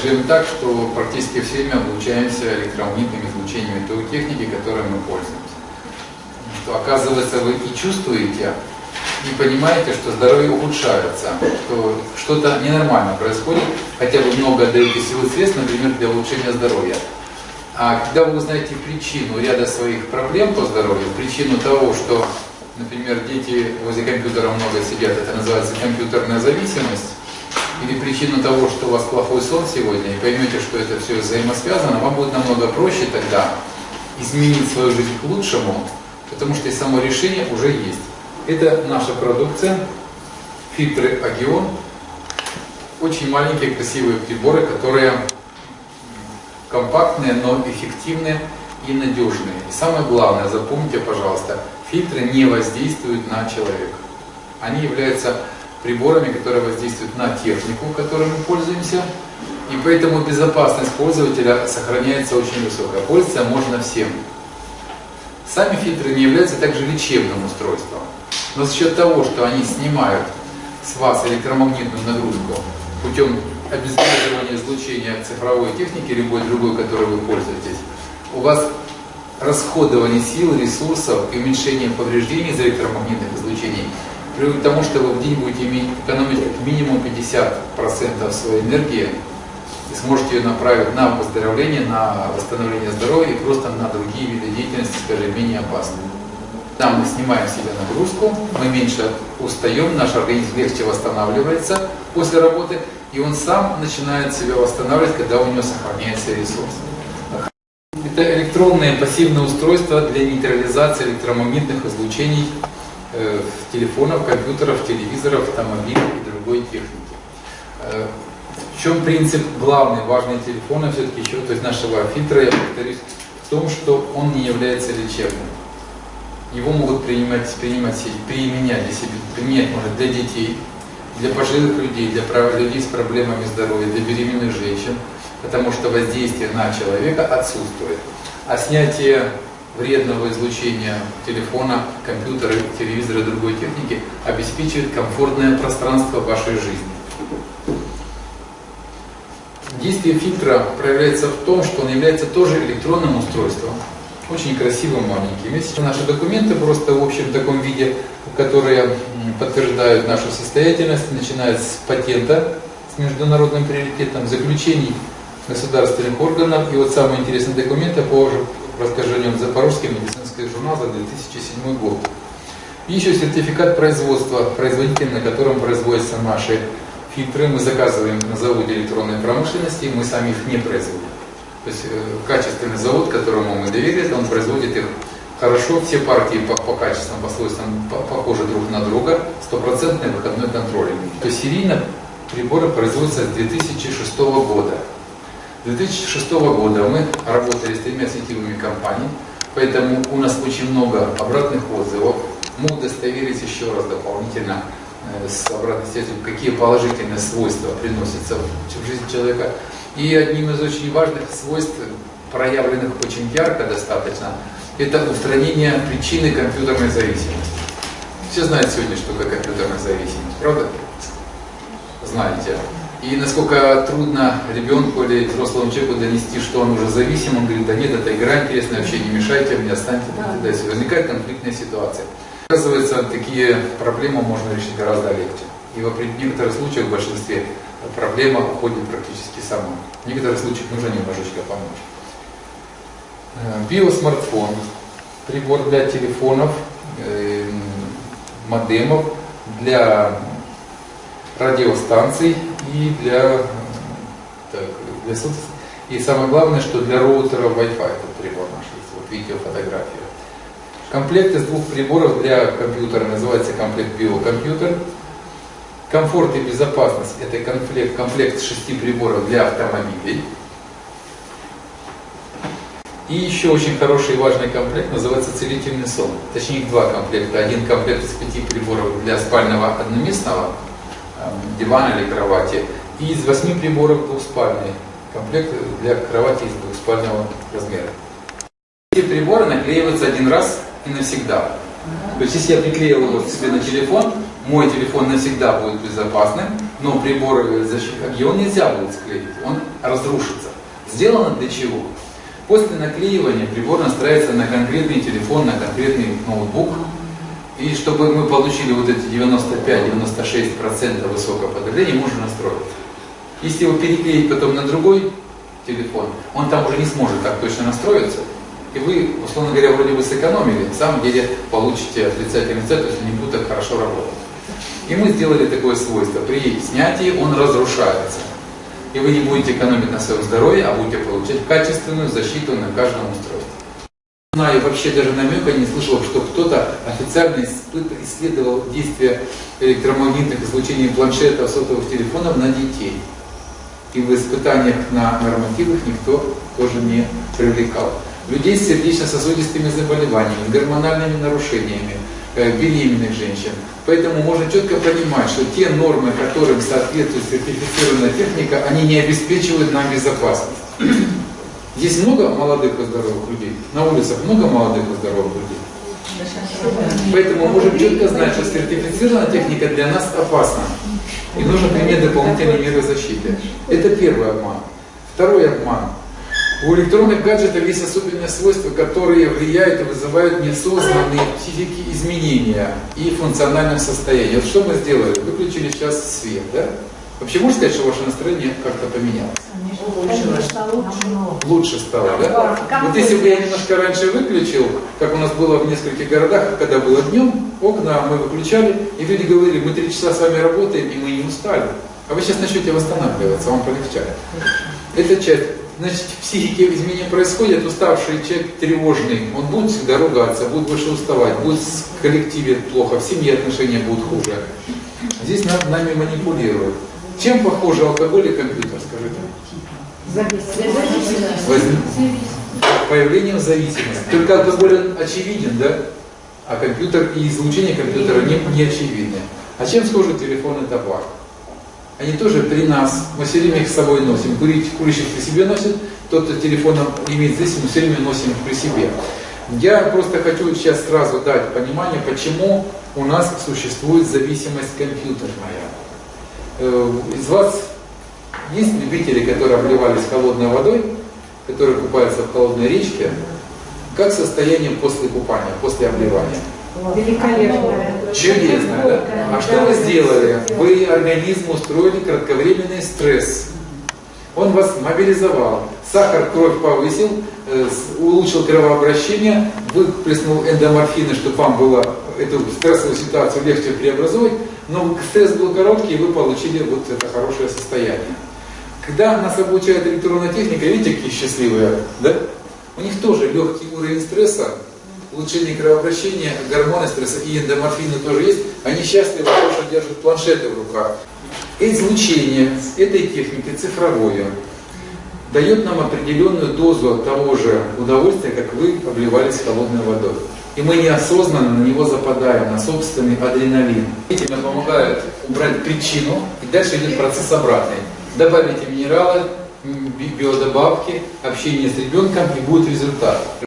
скажем так, что практически все время облучаемся электромагнитными излучениями той техники, которой мы пользуемся. То, оказывается, вы и чувствуете, и понимаете, что здоровье ухудшается, что что-то ненормально происходит, хотя вы много отдаете силы средств, например, для улучшения здоровья. А когда вы узнаете причину ряда своих проблем по здоровью, причину того, что, например, дети возле компьютера много сидят, это называется компьютерная зависимость, или причину того, что у вас плохой сон сегодня, и поймете, что это все взаимосвязано, вам будет намного проще тогда изменить свою жизнь к лучшему, потому что и само решение уже есть. Это наша продукция, фильтры Агион. Очень маленькие красивые приборы, которые компактные, но эффективные и надежные. И самое главное, запомните, пожалуйста, фильтры не воздействуют на человека. Они являются приборами, которые воздействуют на технику, которой мы пользуемся, и поэтому безопасность пользователя сохраняется очень высокая. Пользоваться можно всем. Сами фильтры не являются также лечебным устройством. Но за счет того, что они снимают с вас электромагнитную нагрузку путем обезвреживания излучения цифровой техники, любой другой, которой вы пользуетесь, у вас расходование сил, ресурсов и уменьшение повреждений из электромагнитных излучений приводит к тому, что вы в день будете экономить как минимум 50% своей энергии и сможете ее направить на выздоровление, на восстановление здоровья и просто на другие виды деятельности, скажем, менее опасные. Там мы снимаем с себя нагрузку, мы меньше устаем, наш организм легче восстанавливается после работы, и он сам начинает себя восстанавливать, когда у него сохраняется ресурс. Это электронные пассивные устройства для нейтрализации электромагнитных излучений э, телефонов, компьютеров, телевизоров, автомобилей и другой техники. Э, в чем принцип главный, важный телефона все-таки еще, то есть нашего фильтра, я повторюсь, в том, что он не является лечебным его могут принимать, принимать, применять для себя, применять может для детей, для пожилых людей, для людей с проблемами здоровья, для беременных женщин, потому что воздействие на человека отсутствует. А снятие вредного излучения телефона, компьютера, телевизора и другой техники обеспечивает комфортное пространство вашей жизни. Действие фильтра проявляется в том, что он является тоже электронным устройством, очень красивым маленьким. Есть наши документы просто в общем таком виде, которые подтверждают нашу состоятельность, начиная с патента с международным приоритетом, заключений государственных органов. И вот самый интересный документ, я положу расскажу Запорожский медицинский журнал за 2007 год. И еще сертификат производства, производитель, на котором производятся наши фильтры. Мы заказываем на заводе электронной промышленности, мы сами их не производим. То есть э, качественный завод, которому мы доверили, он производит их хорошо, все партии по, по качествам, по свойствам похожи друг на друга, стопроцентный выходной контроль. То есть серийно приборы производятся с 2006 года. С 2006 года мы работали с тремя сетевыми компаниями, поэтому у нас очень много обратных отзывов. Мы удостоверились еще раз дополнительно э, с обратной связью, какие положительные свойства приносятся в жизнь человека. И одним из очень важных свойств, проявленных очень ярко достаточно, это устранение причины компьютерной зависимости. Все знают сегодня, что такое компьютерная зависимость, правда? Знаете. И насколько трудно ребенку или взрослому человеку донести, что он уже зависим, он говорит, да нет, это игра интересная, вообще не мешайте мне, останьте мне, да, Возникает конфликтная ситуация. Оказывается, такие проблемы можно решить гораздо легче. И в некоторых случаях, в большинстве, проблема уходит практически сама. В некоторых случаях нужно немножечко помочь. Э, биосмартфон, прибор для телефонов, э, модемов, для радиостанций и для, так, для и самое главное, что для роутера Wi-Fi этот прибор наш есть. Вот видите фотографию. Комплект из двух приборов для компьютера называется комплект биокомпьютер. Комфорт и безопасность – это комплект, комплект шести приборов для автомобилей. И еще очень хороший и важный комплект называется целительный сон. Точнее, два комплекта. Один комплект из пяти приборов для спального одноместного дивана или кровати. И из восьми приборов двухспальный комплект для кровати из двухспального размера. Эти приборы наклеиваются один раз и навсегда. То есть, если я приклеил его себе на телефон, мой телефон навсегда будет безопасным, но приборы защиты он нельзя будет склеить, он разрушится. Сделано для чего? После наклеивания прибор настраивается на конкретный телефон, на конкретный ноутбук. И чтобы мы получили вот эти 95-96% высокого потребления, можно настроить. Если его переклеить потом на другой телефон, он там уже не сможет так точно настроиться. И вы, условно говоря, вроде бы сэкономили, на самом деле получите отрицательный цвет, есть не будет так хорошо работать. И мы сделали такое свойство. При снятии он разрушается. И вы не будете экономить на своем здоровье, а будете получать качественную защиту на каждом устройстве. Знаю, вообще даже намека не слышал, что кто-то официально исследовал действие электромагнитных излучений планшетов, сотовых телефонов на детей. И в испытаниях на нормативах никто тоже не привлекал. Людей с сердечно-сосудистыми заболеваниями, гормональными нарушениями, э, беременных женщин. Поэтому можно четко понимать, что те нормы, которым соответствует сертифицированная техника, они не обеспечивают нам безопасность. Здесь много молодых и здоровых людей, на улицах много молодых и здоровых людей. Поэтому можем четко знать, что сертифицированная техника для нас опасна. И нужно принять дополнительные меры защиты. Это первый обман. Второй обман. У электронных гаджетов есть особенные свойства, которые влияют и вызывают неосознанные психики изменения и функциональном состоянии. Вот что мы сделали? Выключили сейчас свет, да? Вообще можно сказать, что ваше настроение как-то поменялось? Лучше. Лучше стало, да? Вот если бы я немножко раньше выключил, как у нас было в нескольких городах, когда было днем, окна мы выключали, и люди говорили, мы три часа с вами работаем, и мы не устали. А вы сейчас начнете восстанавливаться, вам полегчает. Это часть. Значит, в психике изменения происходят, уставший человек тревожный, он будет всегда ругаться, будет больше уставать, будет в коллективе плохо, в семье отношения будут хуже. Здесь над нами манипулируют. Чем похожи алкоголь и компьютер, скажите? Зависимость. Появлением зависимости. Только алкоголь очевиден, да? А компьютер и излучение компьютера не, не очевидны. А чем схожи телефон и табак? Они тоже при нас, мы все время их с собой носим. Курить, курящий при себе носит, тот, кто телефоном имеет здесь, мы все время носим при себе. Я просто хочу сейчас сразу дать понимание, почему у нас существует зависимость компьютерная. Э, из вас есть любители, которые обливались холодной водой, которые купаются в холодной речке? Как состояние после купания, после обливания? Великолепно. Чудесно, да? А что вы сделали? Вы организму устроили кратковременный стресс. Он вас мобилизовал. Сахар кровь повысил, э, улучшил кровообращение, выплеснул эндоморфины, чтобы вам было эту стрессовую ситуацию легче преобразовать, но стресс был короткий, и вы получили вот это хорошее состояние. Когда нас обучает электронная техника, видите, какие счастливые, да? У них тоже легкий уровень стресса, улучшение кровообращения, гормоны стресса и эндоморфины тоже есть. Они счастливы, потому что держат планшеты в руках. Излучение этой техники цифровое дает нам определенную дозу того же удовольствия, как вы обливались холодной водой. И мы неосознанно на него западаем, на собственный адреналин. Нам помогают убрать причину, и дальше идет процесс обратный. Добавите минералы, биодобавки, общение с ребенком, и будет результат.